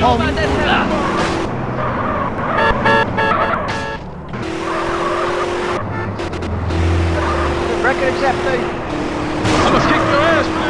home. Record accepted. I must kick your ass, man.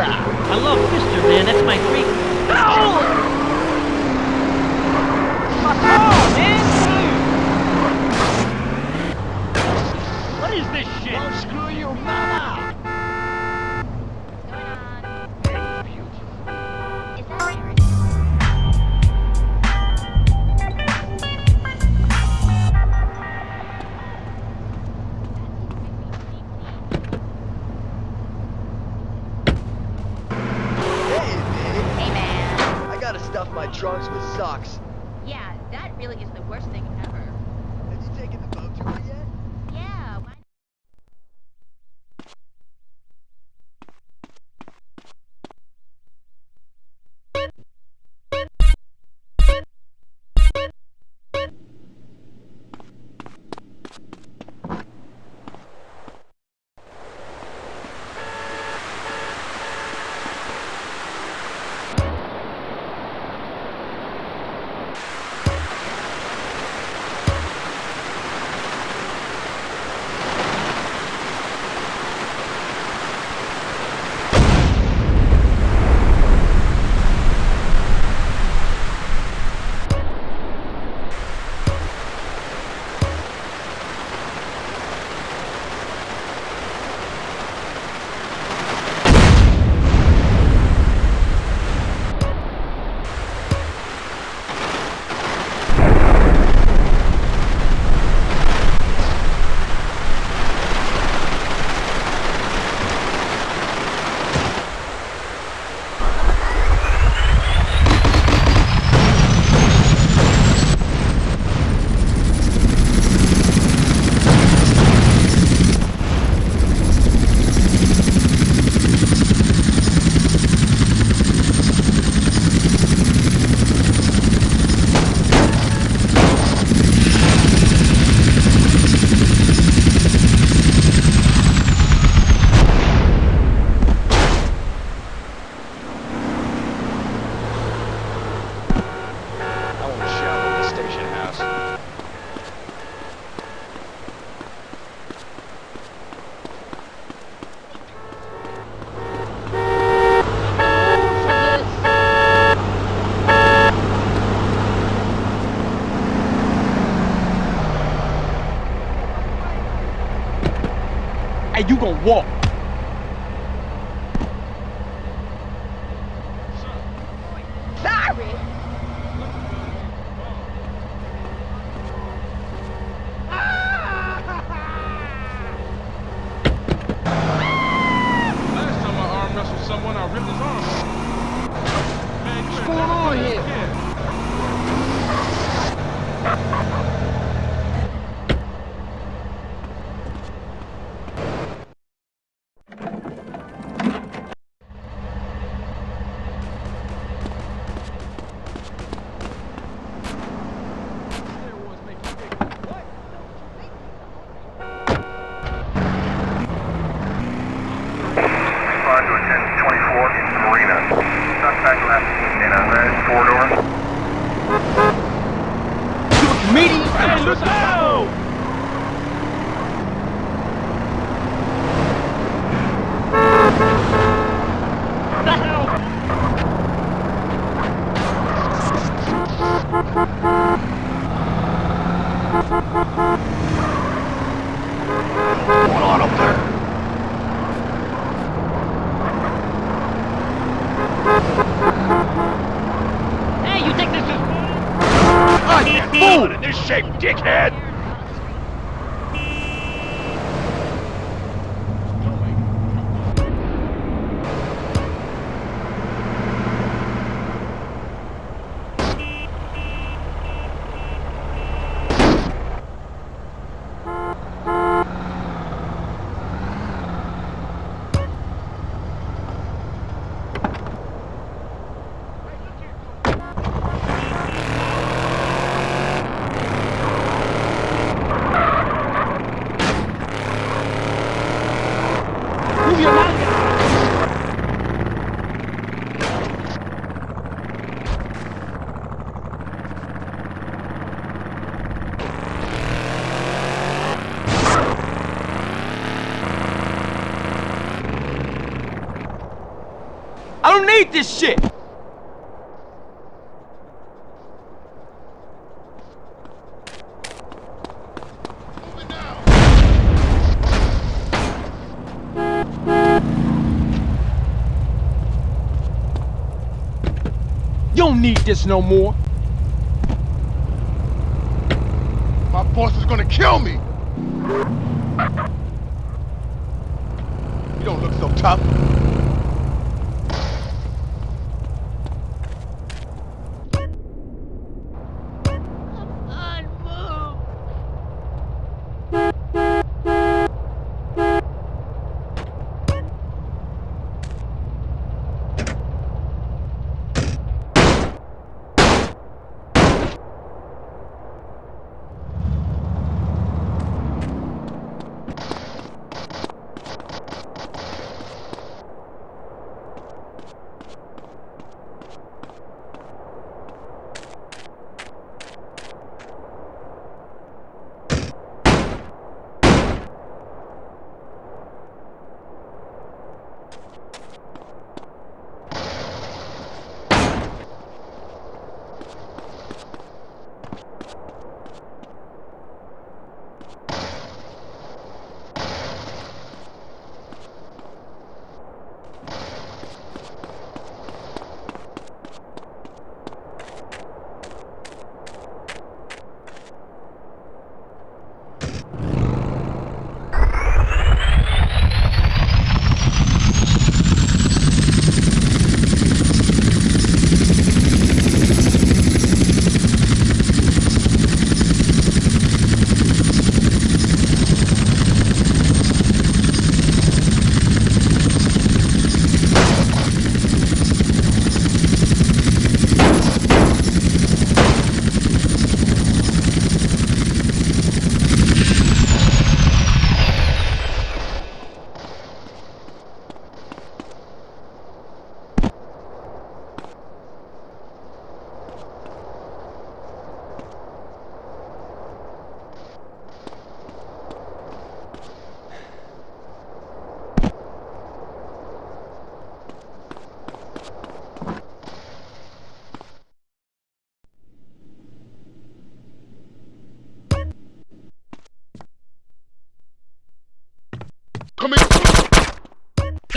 Mesa. I love Mr. Man. That's my drums with socks. what? Shit! You don't need this no more. My boss is gonna kill me! You don't look so tough.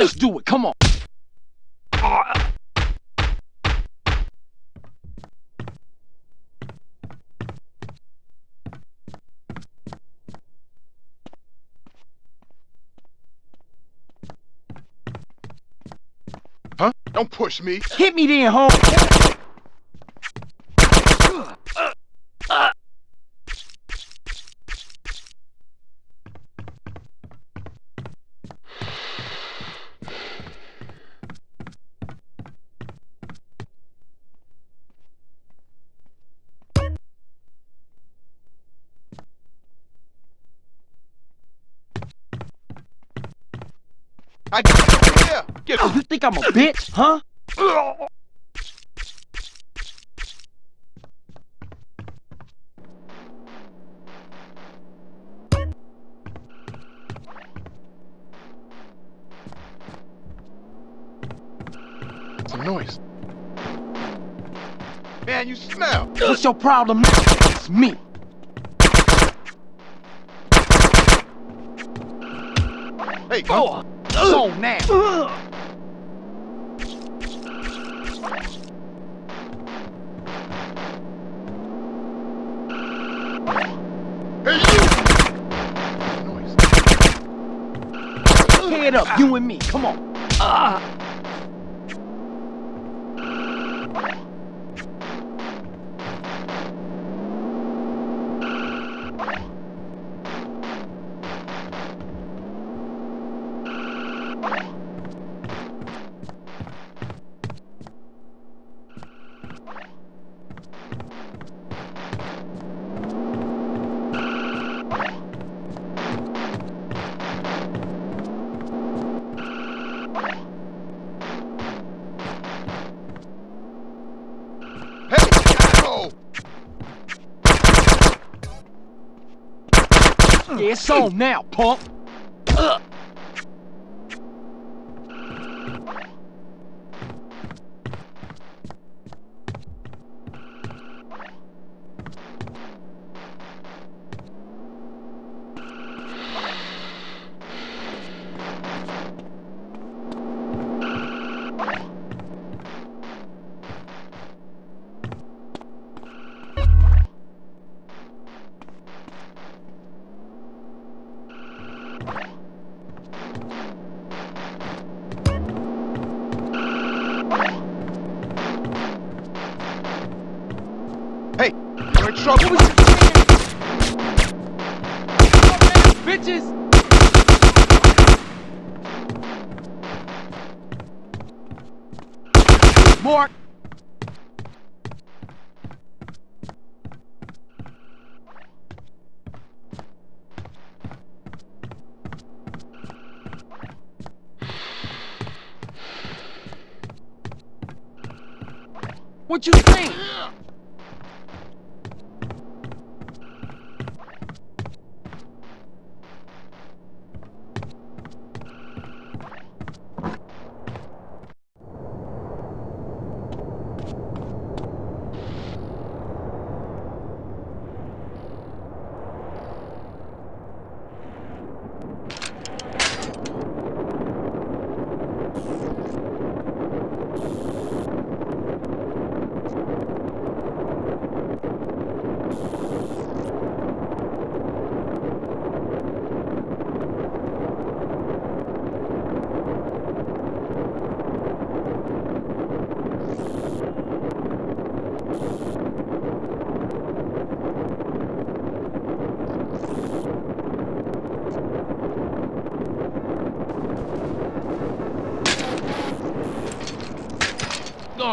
Let's do it, come on. Huh? Don't push me! Hit me then, home. I yeah, get Oh, you think I'm a bitch, huh? some noise. Man, you smell. What's your problem? It's me. Hey, come. Oh. Come man. now. Hey, you. Up, you and me. Come on. Ah. Yeah, it's on now, punk. Ugh. Trouble. What was you saying? Bitches! Mark! What you think?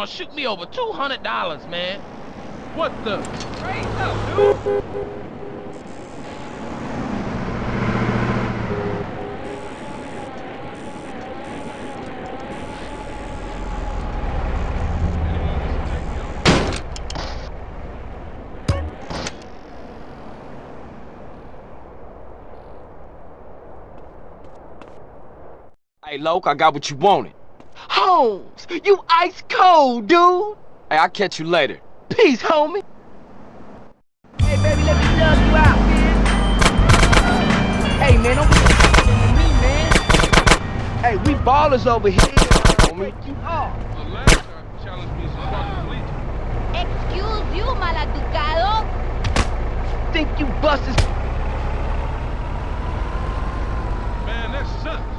Gonna shoot me over two hundred dollars, man. What the? Raise up, dude! Hey, Loke, I got what you wanted. Holmes, you ice cold, dude. Hey, I'll catch you later. Peace, homie. Hey, baby, let me love you out, man. Hey, man, don't be to me, man. Hey, we ballers over here, homie. You are. The last time you challenged me some fucking. Excuse you, maladucado. Think you busters? Man, that sucks.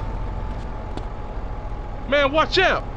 Man, watch out.